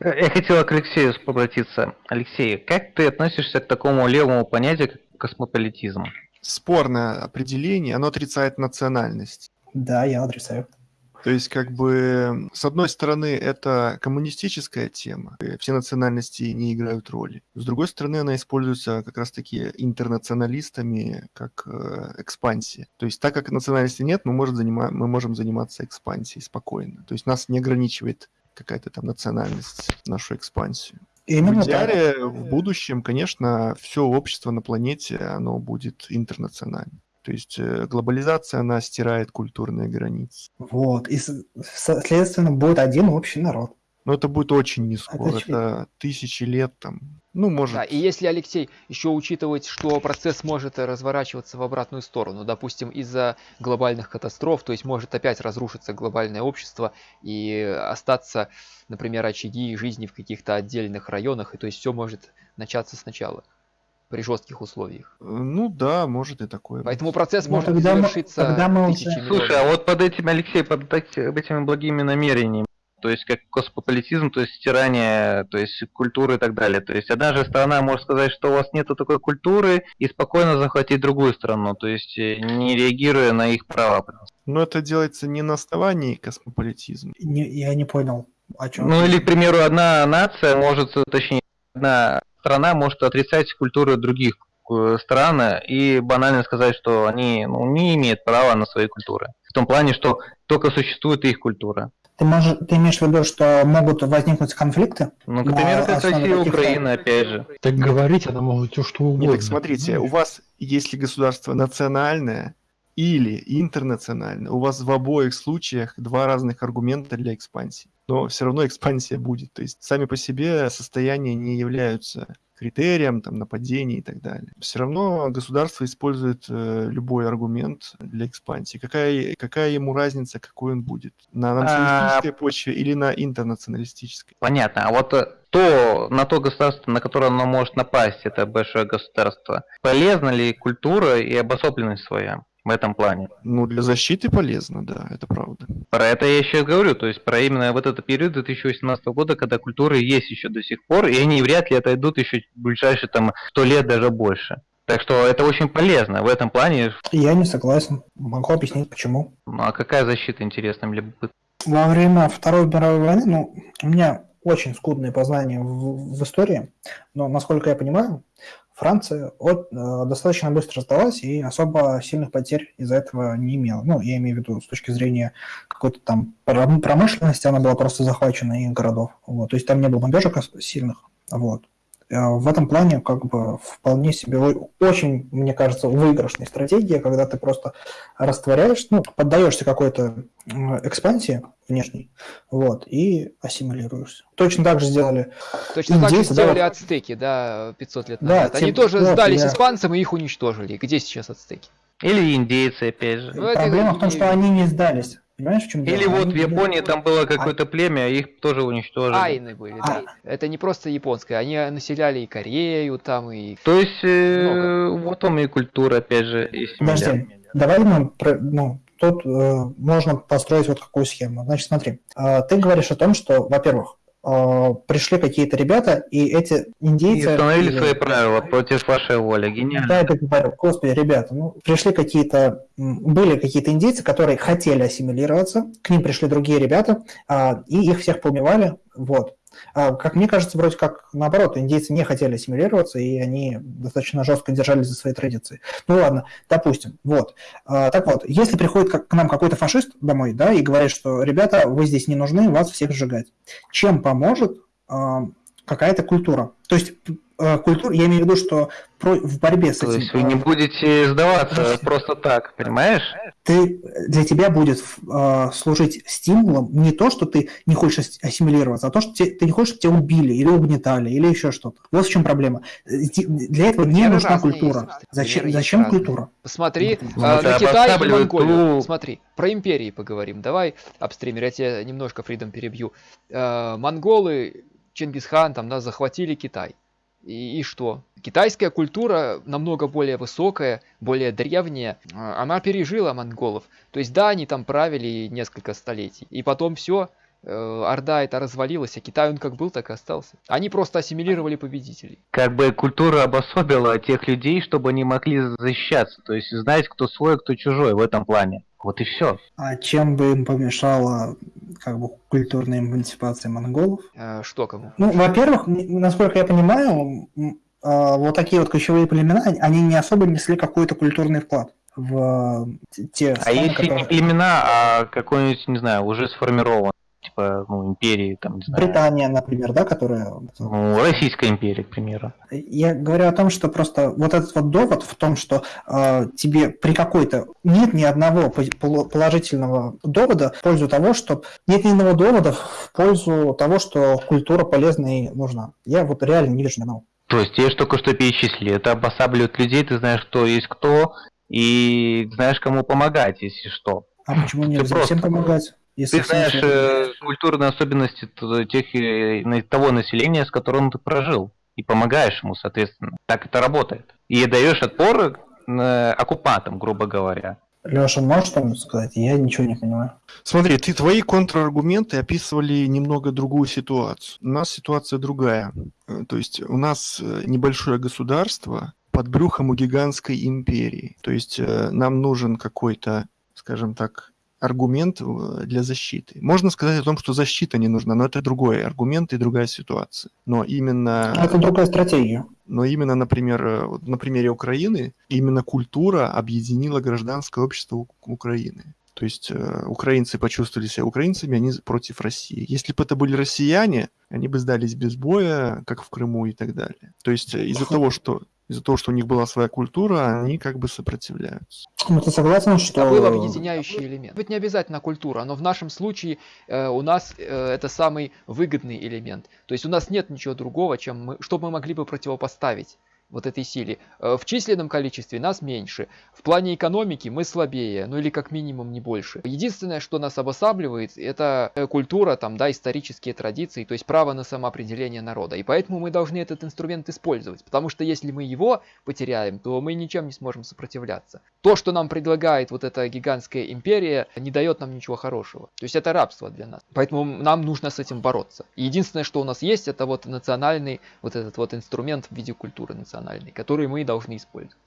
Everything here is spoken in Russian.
Я хотел к Алексею обратиться. Алексей, как ты относишься к такому левому понятию, как космополитизм? Спорное определение, оно отрицает национальность. Да, я отрицаю. То есть, как бы, с одной стороны, это коммунистическая тема, все национальности не играют роли. С другой стороны, она используется как раз-таки интернационалистами как э, экспансия. То есть, так как национальности нет, мы, можем занима- мы можем заниматься экспансией спокойно. То есть, нас не ограничивает какая-то там национальность, нашу экспансию. Именно в идеале, так. в будущем, конечно, все общество на планете, оно будет интернациональным. То есть э, глобализация, она стирает культурные границы. Вот. И, соответственно, будет один общий народ. Но это будет очень не скоро. Это Это, тысячи лет там. Ну, может. Да, и если, Алексей, еще учитывать, что процесс может разворачиваться в обратную сторону, допустим, из-за глобальных катастроф, то есть может опять разрушиться глобальное общество и остаться, например, очаги жизни в каких-то отдельных районах, и то есть все может начаться сначала при жестких условиях. Э, Ну да, может и такое. Поэтому процесс Ну, может тогда мы- завершиться тогда мы уже- Слушай, миллионов. а вот под этим, Алексей, под эти- этими благими намерениями, то есть как космополитизм, то есть стирание, то есть культуры и так далее. То есть одна же сторона может сказать, что у вас нету такой культуры, и спокойно захватить другую страну, то есть э, не реагируя на их права. Но это делается не на основании космополитизма. Не- я не понял, о чем. Ну или, к примеру, одна нация может, точнее, одна страна может отрицать культуру других э, стран и банально сказать, что они ну, не имеют права на свои культуры. В том плане, что только существует их культура. Ты, можешь, ты имеешь в виду, что могут возникнуть конфликты? Ну, к примеру, как основе Россия и Украина, опять же. Так говорить она может все что угодно. Нет, так смотрите, у вас, если государство национальное или интернациональное, у вас в обоих случаях два разных аргумента для экспансии. Но все равно экспансия будет. То есть сами по себе состояния не являются критерием там, нападений и так далее. Все равно государство использует э, любой аргумент для экспансии. Какая, какая ему разница, какой он будет? На националистической почве или на интернационалистической? Понятно. А вот э, то, на то государство, на которое оно может напасть, это большое государство, полезна ли культура и обособленность своя в этом плане? Ну, для защиты полезно, да, это правда. Про это я еще и говорю, то есть про именно вот этот период 2018 года, когда культуры есть еще до сих пор, и они вряд ли отойдут еще в ближайшие там 100 лет даже больше. Так что это очень полезно в этом плане. Я не согласен. Могу объяснить, почему. Ну а какая защита, интересно, мне бы Во время Второй мировой войны, ну, у меня очень скудные познания в, в истории, но, насколько я понимаю, Франция от, э, достаточно быстро сдалась и особо сильных потерь из-за этого не имела. Ну, я имею в виду с точки зрения какой-то там пром- промышленности, она была просто захвачена и городов. Вот. То есть там не было бомбежек сильных. Вот. Э, В этом плане как бы вполне себе очень, мне кажется, выигрышная стратегия, когда ты просто растворяешь, ну, поддаешься какой-то экспансии внешней, вот, и ассимилируешься. Точно так же сделали Точно так же Индейцы, да, сделали вот- ацтеки, да, 500 лет Да, назад. Они тем- тоже вот, сдались я- испанцам и их уничтожили. Где сейчас ацтеки? Или индейцы, опять же. Ну, это Проблема в том, что они не сдались. Понимаешь, в чем дело? Или вот Они в Японии там было какое-то племя, их тоже уничтожили. Айны были, да. Это не просто японское, они населяли и Корею там, и... То есть, э, вот вам и культура, опять же, и Подожди, семья. давай мы, про- ну, тут э, можно построить вот какую схему. Значит, смотри, э, ты говоришь о том, что, во-первых, пришли какие-то ребята, и эти И индейцы... установили или- свои правила против вашей воли. Гениально. Да, это говорю. Господи, ребята, ну, пришли какие-то, были какие-то индейцы, которые хотели ассимилироваться, к ним пришли другие ребята, а, и их всех поубивали, вот. А, как мне кажется, вроде как наоборот, индейцы не хотели ассимилироваться, и они достаточно жестко держались за свои традиции. Ну ладно, допустим, вот. А, так вот, если приходит к нам какой-то фашист домой, да, и говорит, что, ребята, вы здесь не нужны, вас всех сжигать. Чем поможет а, какая-то культура? То есть э, культура, я имею в виду, что про- в борьбе с То этим... есть вы не э, будете сдаваться Подожди. просто так, понимаешь? ты, для тебя будет э, служить стимулом не то, что ты не хочешь ас- ассимилироваться, а то, что те- ты не хочешь, чтобы тебя убили или угнетали, или еще что-то. Вот в чем проблема. Для этого не Примеры нужна разные культура. есть, Зачем, есть зачем разные. культура? Посмотри Ну, э, на Китай и Монголию. ту- Смотри, про империи поговорим. Давай, апстример, я тебя немножко, Фридом, перебью. Э, монголы, Чингисхан там, да, захватили Китай. И, и что? Китайская культура намного более высокая, более древняя. Э, Она пережила монголов. То есть, да, они там правили несколько столетий. И потом все, Орда это развалилась, а Китай он как был, так и остался. Они просто ассимилировали победителей. Как бы культура обособила тех людей, чтобы они могли защищаться, то есть знать, кто свой, кто чужой в этом плане. Вот и все. А чем бы им помешала как бы культурная эмансипация монголов? Э, что кому? Ну, во-первых, насколько я понимаю, а, вот такие вот ключевые племена, они не особо несли какой-то культурный вклад в э, те А страны, если не которые- племена, а какой-нибудь, не знаю, уже сформирован, типа, ну, империи, там, не знаю, Британия, например, да, которая... ну, Российская империя, к примеру. Я говорю о том, что просто вот этот вот довод в том, что э, тебе при какой-то... Нет ни одного положительного довода в пользу того, что... Нет ни одного довода в пользу того, что культура полезна и нужна. Я вот реально не вижу ни одного. То есть тебе же только что перечислили, это обосабливает людей, ты знаешь, кто есть кто, и знаешь, кому помогать, если что. А почему нельзя просто- всем помогать? Если Ты знаешь всем- э, культурные особенности тех, на- того населения, с которым ты прожил, и помогаешь ему, соответственно. Так это работает. И даешь отпор э, оккупантам, грубо говоря. Леша, можешь что-нибудь сказать? Я ничего не понимаю. Смотри, ты твои контраргументы описывали немного другую ситуацию. У нас ситуация другая. Э, То есть у нас небольшое государство под брюхом у гигантской империи. То есть э, нам нужен какой-то, скажем так, аргумент э, для защиты. Можно сказать о том, что защита не нужна, но это другой аргумент и другая ситуация. Но именно... Это другая стратегия. Но именно, например, э, вот на примере Украины, именно культура объединила гражданское общество Украины. То есть э, украинцы почувствовали себя украинцами, они против России. Если бы это были россияне, они бы сдались без боя, как в Крыму и так далее. То есть э, из-за того, что из-за того, что у них была своя культура, они как бы сопротивляются. Ну, ты согласен, что... Это был объединяющий элемент. Быть не обязательно культура, но в нашем случае э, у нас э, это самый выгодный элемент. То есть у нас нет ничего другого, чем мы, что мы могли бы противопоставить вот этой силе. Э, В численном количестве нас меньше. В плане экономики мы слабее, ну или как минимум не больше. Единственное, что нас обосабливает, это э, культура, там, да, исторические традиции, то есть право на самоопределение народа. И поэтому мы должны этот инструмент использовать. Потому что если мы его потеряем, то мы ничем не сможем сопротивляться. То, что нам предлагает вот эта гигантская империя, не дает нам ничего хорошего. То есть это рабство для нас. Поэтому нам нужно с этим бороться. И единственное, что у нас есть, это вот национальный, вот этот вот инструмент в виде культуры национальной, который мы должны использовать.